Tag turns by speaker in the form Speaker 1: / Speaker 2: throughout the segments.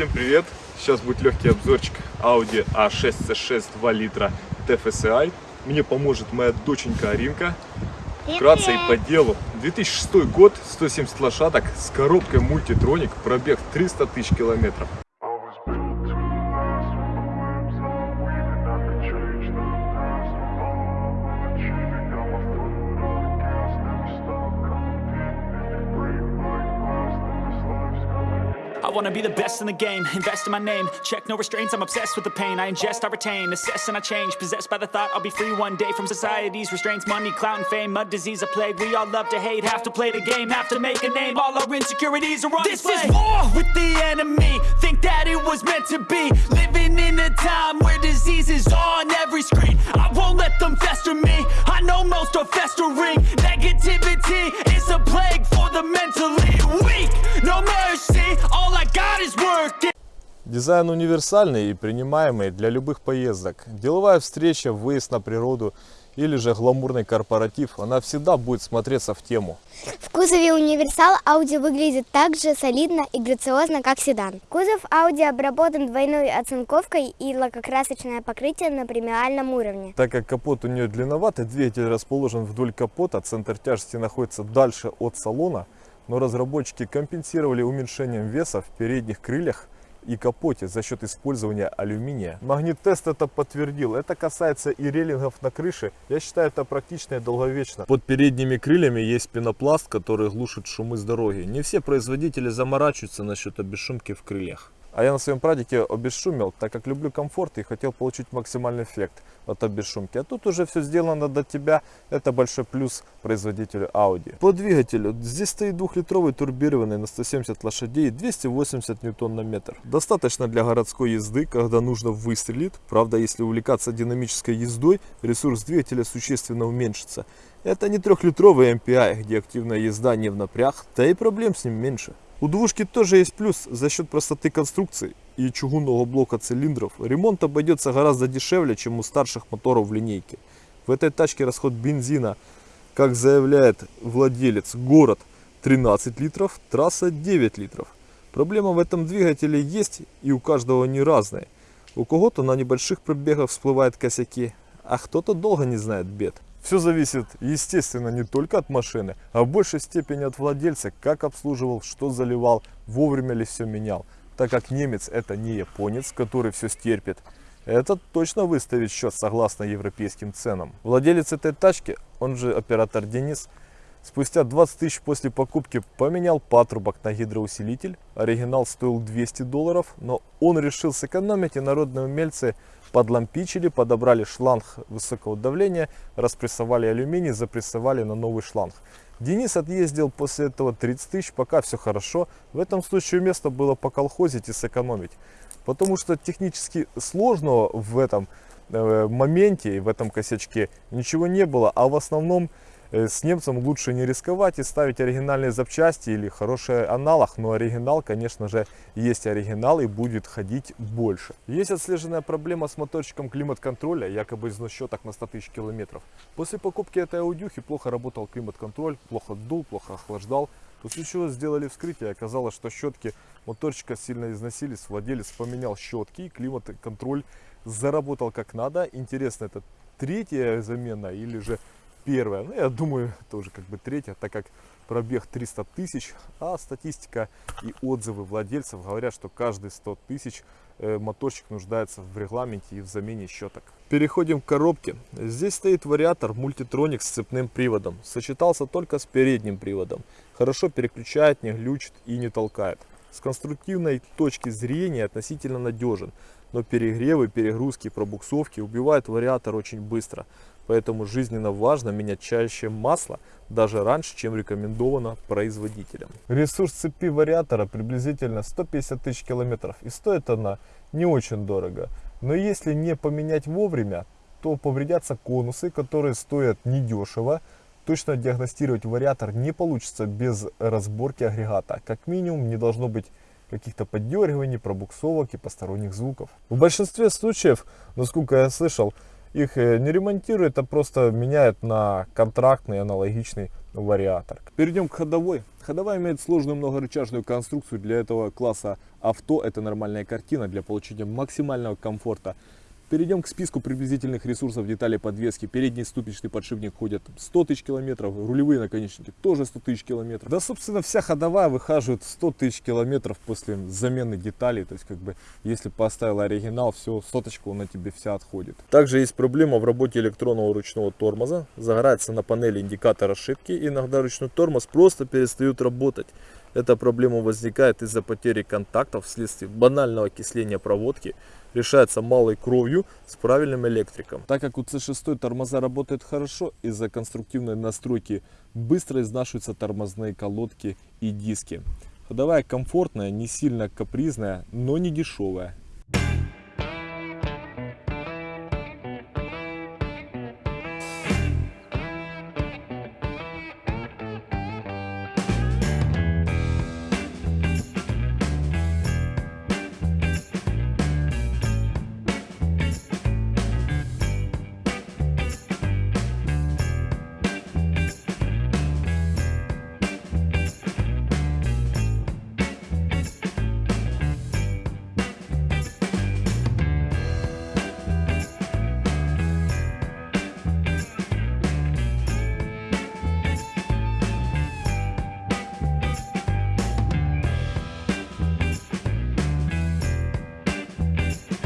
Speaker 1: Всем привет! Сейчас будет легкий обзорчик Audi A6 C6 2 литра TFSI. Мне поможет моя доченька Аринка. Вкратце и по делу. 2006 год, 170 лошадок с коробкой мультитроник, пробег 300 тысяч километров.
Speaker 2: I
Speaker 3: wanna be the best in the game, invest in my name Check no restraints, I'm obsessed with the pain I ingest, I retain, assess and I change Possessed by the thought I'll be free one day From society's restraints, money, clout and fame Mud, disease, a plague, we all love to hate Have to play the game, have to make a name All our insecurities are on
Speaker 4: This
Speaker 3: display
Speaker 4: is war with the enemy. Think that it was meant to be. Living in a time where disease is on every screen. I won't let them fester me. I know most are festering. Negativity is a plague for the mentally weak. No mercy.
Speaker 1: Дизайн универсальный и принимаемый для любых поездок. Деловая встреча, выезд на природу или же гламурный корпоратив, она всегда будет смотреться в тему.
Speaker 5: В кузове универсал Audi выглядит так же солидно и грациозно, как седан. Кузов Audi обработан двойной оцинковкой и лакокрасочное покрытие на премиальном уровне.
Speaker 1: Так как капот у нее длинноватый, двигатель расположен вдоль капота, центр тяжести находится дальше от салона, но разработчики компенсировали уменьшением веса в передних крыльях и капоте за счет использования алюминия. Магнит-тест это подтвердил. Это касается и рейлингов на крыше. Я считаю это практично и долговечно. Под передними крыльями есть пенопласт, который глушит шумы с дороги. Не все производители заморачиваются насчет обесшумки в крыльях. А я на своем прадике обесшумил, так как люблю комфорт и хотел получить максимальный эффект от обесшумки. А тут уже все сделано до тебя. Это большой плюс производителю Audi. По двигателю. Здесь стоит двухлитровый турбированный на 170 лошадей и 280 ньютон на метр. Достаточно для городской езды, когда нужно выстрелить. Правда, если увлекаться динамической ездой, ресурс двигателя существенно уменьшится. Это не трехлитровый MPI, где активная езда не в напряг, да и проблем с ним меньше. У двушки тоже есть плюс за счет простоты конструкции и чугунного блока цилиндров. Ремонт обойдется гораздо дешевле, чем у старших моторов в линейке. В этой тачке расход бензина, как заявляет владелец, город 13 литров, трасса 9 литров. Проблема в этом двигателе есть и у каждого не разная. У кого-то на небольших пробегах всплывают косяки, а кто-то долго не знает бед. Все зависит, естественно, не только от машины, а в большей степени от владельца, как обслуживал, что заливал, вовремя ли все менял. Так как немец это не японец, который все стерпит, этот точно выставит счет согласно европейским ценам. Владелец этой тачки, он же оператор Денис, спустя 20 тысяч после покупки поменял патрубок на гидроусилитель. Оригинал стоил 200 долларов, но он решил сэкономить и народные умельцы подлампичили, подобрали шланг высокого давления, распрессовали алюминий, запрессовали на новый шланг. Денис отъездил после этого 30 тысяч, пока все хорошо. В этом случае место было поколхозить и сэкономить. Потому что технически сложного в этом э, моменте в этом косячке ничего не было. А в основном с немцем лучше не рисковать и ставить оригинальные запчасти или хороший аналог. Но оригинал, конечно же, есть оригинал и будет ходить больше. Есть отслеженная проблема с моторчиком климат-контроля, якобы износ щеток на 100 тысяч километров. После покупки этой аудюхи плохо работал климат-контроль, плохо дул, плохо охлаждал. После чего сделали вскрытие, оказалось, что щетки моторчика сильно износились. Владелец поменял щетки, климат-контроль заработал как надо. Интересно, это третья замена или же первая? Ну, я думаю, тоже как бы третья, так как пробег 300 тысяч, а статистика и отзывы владельцев говорят, что каждые 100 тысяч э, моторчик нуждается в регламенте и в замене щеток. Переходим к коробке. Здесь стоит вариатор мультитроник с цепным приводом. Сочетался только с передним приводом. Хорошо переключает, не глючит и не толкает. С конструктивной точки зрения относительно надежен, но перегревы, перегрузки, пробуксовки убивают вариатор очень быстро. Поэтому жизненно важно менять чаще масло, даже раньше, чем рекомендовано производителем. Ресурс цепи вариатора приблизительно 150 тысяч километров и стоит она не очень дорого. Но если не поменять вовремя, то повредятся конусы, которые стоят недешево. Точно диагностировать вариатор не получится без разборки агрегата. Как минимум не должно быть каких-то поддергиваний, пробуксовок и посторонних звуков. В большинстве случаев, насколько я слышал, их э, не ремонтируют, а просто меняют на контрактный аналогичный вариатор. Перейдем к ходовой. Ходовая имеет сложную многорычажную конструкцию. Для этого класса авто это нормальная картина для получения максимального комфорта. Перейдем к списку приблизительных ресурсов деталей подвески. Передний ступичный подшипник ходит 100 тысяч километров, рулевые наконечники тоже 100 тысяч километров. Да, собственно, вся ходовая выхаживает 100 тысяч километров после замены деталей. То есть, как бы, если поставил оригинал, все, соточка на тебе вся отходит. Также есть проблема в работе электронного ручного тормоза. Загорается на панели индикатор ошибки. Иногда ручной тормоз просто перестает работать. Эта проблема возникает из-за потери контактов вследствие банального окисления проводки решается малой кровью с правильным электриком. Так как у C6 тормоза работают хорошо, из-за конструктивной настройки быстро изнашиваются тормозные колодки и диски. Ходовая комфортная, не сильно капризная, но не дешевая.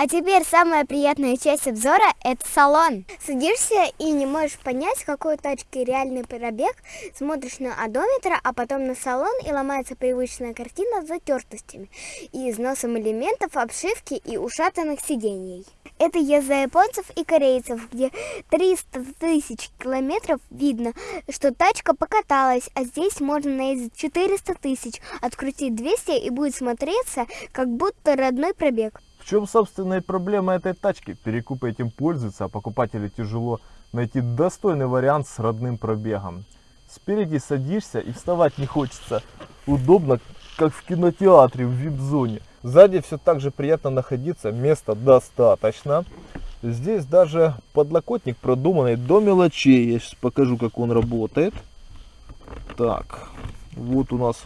Speaker 5: А теперь самая приятная часть обзора – это салон. Садишься и не можешь понять, какой у тачки реальный пробег. Смотришь на одометр, а потом на салон и ломается привычная картина с затертостями и износом элементов, обшивки и ушатанных сидений. Это езда японцев и корейцев, где 300 тысяч километров видно, что тачка покаталась, а здесь можно наездить 400 тысяч, открутить 200 и будет смотреться, как будто родной пробег.
Speaker 1: Чем собственная проблема этой тачки? Перекупы этим пользуются, а покупателю тяжело найти достойный вариант с родным пробегом. Спереди садишься и вставать не хочется. Удобно, как в кинотеатре в вип-зоне. Сзади все так же приятно находиться, места достаточно. Здесь даже подлокотник продуманный до мелочей. Я сейчас покажу, как он работает. Так, вот у нас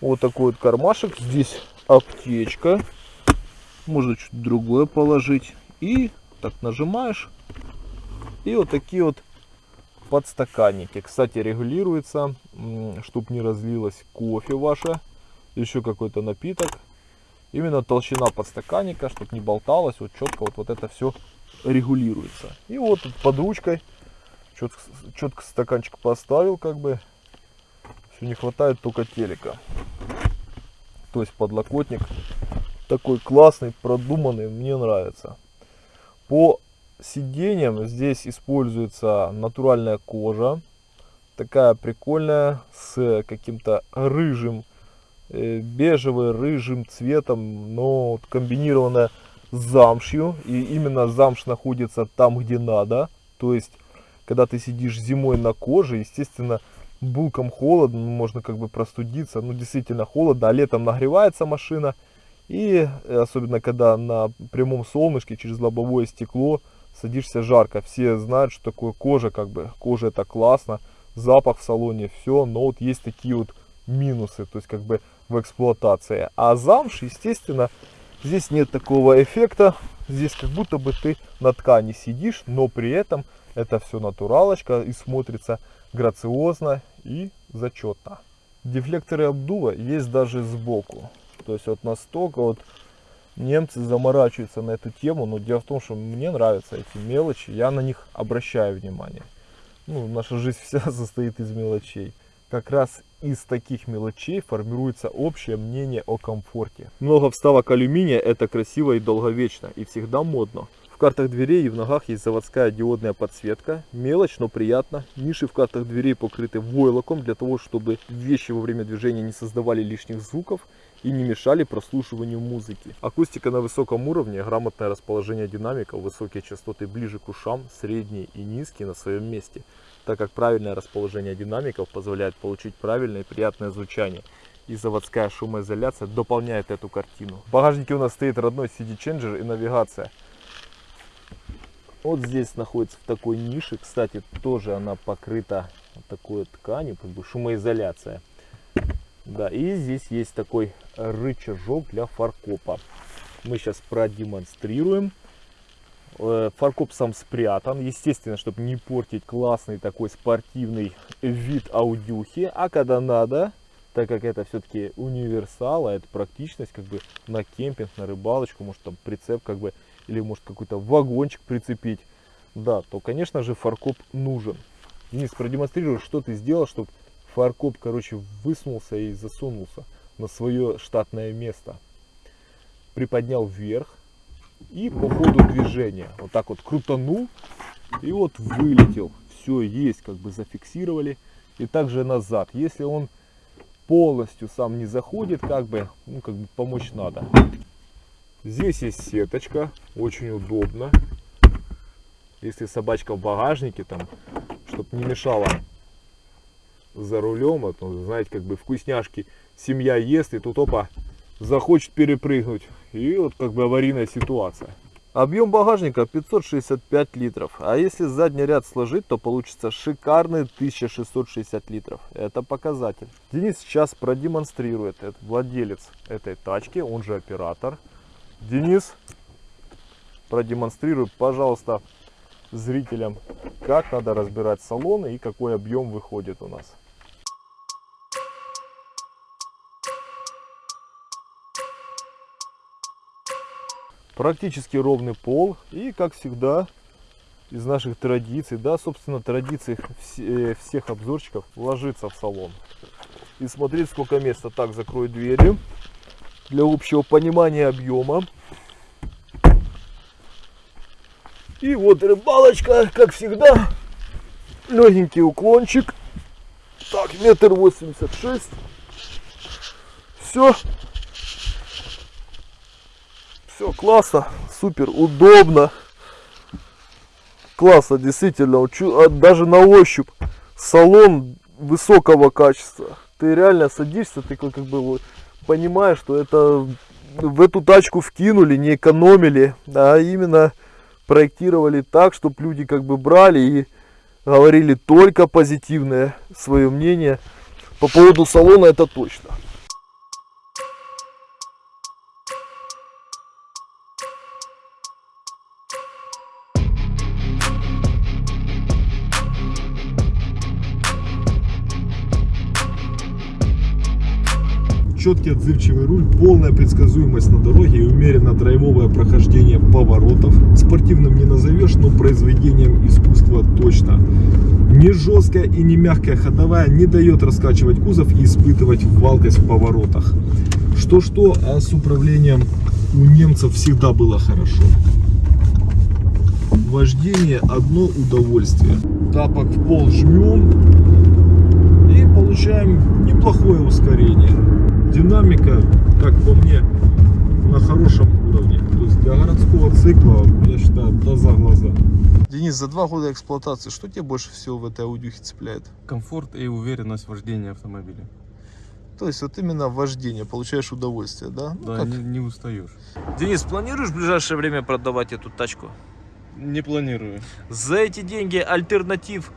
Speaker 1: вот такой вот кармашек. Здесь аптечка можно чуть другое положить. И так нажимаешь. И вот такие вот подстаканники. Кстати, регулируется, чтобы не разлилось кофе ваше, еще какой-то напиток. Именно толщина подстаканника, чтобы не болталось, вот четко вот, вот это все регулируется. И вот под ручкой четко, четко стаканчик поставил, как бы. Все не хватает только телека. То есть подлокотник такой классный, продуманный, мне нравится. По сиденьям здесь используется натуральная кожа, такая прикольная, с каким-то рыжим, э, бежевым, рыжим цветом, но комбинированная с замшью. И именно замш находится там, где надо. То есть, когда ты сидишь зимой на коже, естественно, булкам холодно, можно как бы простудиться. Ну, действительно холодно, а летом нагревается машина. И э, особенно когда на прямом солнышке через лобовое стекло садишься жарко. Все знают, что такое кожа, как бы кожа это классно, запах в салоне, все, но вот есть такие вот минусы, то есть как бы в эксплуатации. А замш, естественно, здесь нет такого эффекта, здесь как будто бы ты на ткани сидишь, но при этом это все натуралочка и смотрится грациозно и зачетно. Дефлекторы обдува есть даже сбоку. То есть вот настолько вот немцы заморачиваются на эту тему, но дело в том, что мне нравятся эти мелочи, я на них обращаю внимание. Ну, наша жизнь вся состоит из мелочей. Как раз из таких мелочей формируется общее мнение о комфорте. Много вставок алюминия это красиво и долговечно и всегда модно. В картах дверей и в ногах есть заводская диодная подсветка. Мелочь, но приятно. Ниши в картах дверей покрыты войлоком для того, чтобы вещи во время движения не создавали лишних звуков и не мешали прослушиванию музыки. Акустика на высоком уровне, грамотное расположение динамиков, высокие частоты ближе к ушам, средние и низкие на своем месте, так как правильное расположение динамиков позволяет получить правильное и приятное звучание. И заводская шумоизоляция дополняет эту картину. В багажнике у нас стоит родной CD-ченджер и навигация. Вот здесь находится в такой нише. Кстати, тоже она покрыта такой тканью, как бы шумоизоляция. Да, и здесь есть такой рычажок для фаркопа. Мы сейчас продемонстрируем. Э, Фаркоп сам спрятан, естественно, чтобы не портить классный такой спортивный вид аудюхи. А когда надо, так как это все-таки универсал, а это практичность, как бы на кемпинг, на рыбалочку, может там прицеп, как бы, или может какой-то вагончик прицепить, да, то, конечно же, фаркоп нужен. Денис, продемонстрируй, что ты сделал, чтобы фаркоп, короче, высунулся и засунулся на свое штатное место. Приподнял вверх и по ходу движения вот так вот крутанул и вот вылетел. Все есть, как бы зафиксировали. И также назад. Если он полностью сам не заходит, как бы, ну, как бы помочь надо. Здесь есть сеточка, очень удобно. Если собачка в багажнике, там, чтобы не мешала за рулем, а то, знаете, как бы вкусняшки семья ест, и тут опа, захочет перепрыгнуть. И вот как бы аварийная ситуация. Объем багажника 565 литров. А если задний ряд сложить, то получится шикарный 1660 литров. Это показатель. Денис сейчас продемонстрирует. Это владелец этой тачки, он же оператор. Денис, продемонстрируй, пожалуйста, зрителям, как надо разбирать салоны и какой объем выходит у нас. практически ровный пол и как всегда из наших традиций да собственно традиций э, всех обзорщиков ложиться в салон. И смотреть сколько места. Так закрою дверью для общего понимания объема и вот рыбалочка как всегда легенький уклончик так метр восемьдесят шесть все все классно, супер, удобно. Классно, действительно. а Даже на ощупь салон высокого качества. Ты реально садишься, ты как бы понимаешь, что это в эту тачку вкинули, не экономили, а именно проектировали так, чтобы люди как бы брали и говорили только позитивное свое мнение по поводу салона, это точно. Четкий отзывчивый руль, полная предсказуемость на дороге и умеренно драйвовое прохождение поворотов. Спортивным не назовешь, но произведением искусства точно. Не жесткая и не мягкая ходовая не дает раскачивать кузов и испытывать валкость в поворотах. Что-что, а с управлением у немцев всегда было хорошо. Вождение одно удовольствие. Тапок в пол жмем и получаем неплохое ускорение. Динамика, как по мне, на хорошем уровне. То есть для городского цикла, я считаю, да за глаза. Денис, за два года эксплуатации, что тебе больше всего в этой аудюхе цепляет?
Speaker 6: комфорт и уверенность вождения автомобиля.
Speaker 1: То есть вот именно вождение, получаешь удовольствие, да? Ну,
Speaker 6: Да,
Speaker 1: как-
Speaker 6: не, не устаешь.
Speaker 7: Денис, планируешь в ближайшее время продавать эту тачку?
Speaker 6: Не планирую.
Speaker 7: За эти деньги альтернатив,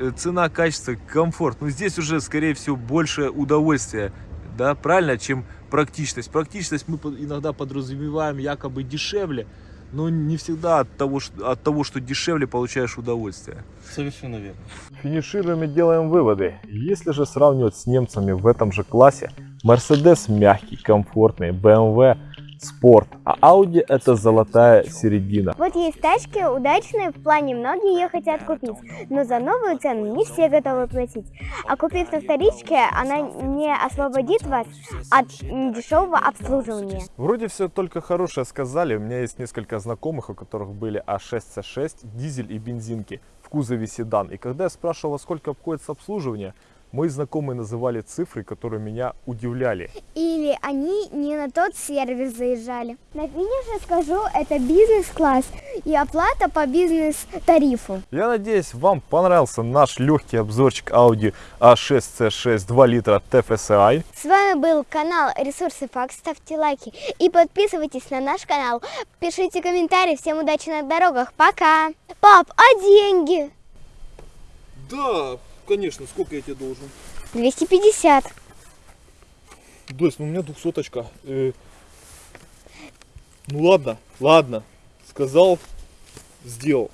Speaker 7: э, цена, качество, комфорт. Ну здесь уже, скорее всего, больше удовольствия, да, правильно, чем практичность. Практичность мы под- иногда подразумеваем якобы дешевле, но не всегда от того, что, от того, что дешевле, получаешь удовольствие.
Speaker 6: Совершенно верно.
Speaker 1: Финишируем и делаем выводы. Если же сравнивать с немцами в этом же классе, Mercedes мягкий, комфортный, BMW спорт, а Audi это золотая середина.
Speaker 5: Вот есть тачки удачные, в плане многие ее хотят купить, но за новую цену не все готовы платить. А купив на вторичке, она не освободит вас от недешевого обслуживания.
Speaker 1: Вроде все только хорошее сказали. У меня есть несколько знакомых, у которых были А6, С6, дизель и бензинки в кузове седан. И когда я спрашивал, сколько обходится обслуживание, мои знакомые называли цифры, которые меня удивляли.
Speaker 5: Или они не на тот сервис заезжали. На финише скажу, это бизнес-класс и оплата по бизнес-тарифу.
Speaker 1: Я надеюсь, вам понравился наш легкий обзорчик Audi A6 C6 2 литра TFSI.
Speaker 5: С вами был канал Ресурсы Факт. Ставьте лайки и подписывайтесь на наш канал. Пишите комментарии. Всем удачи на дорогах. Пока. Пап, а деньги?
Speaker 1: Да, конечно, сколько я тебе должен?
Speaker 5: 250.
Speaker 1: Дось, ну у меня двухсоточка. Э, ну ладно, ладно. Сказал, сделал.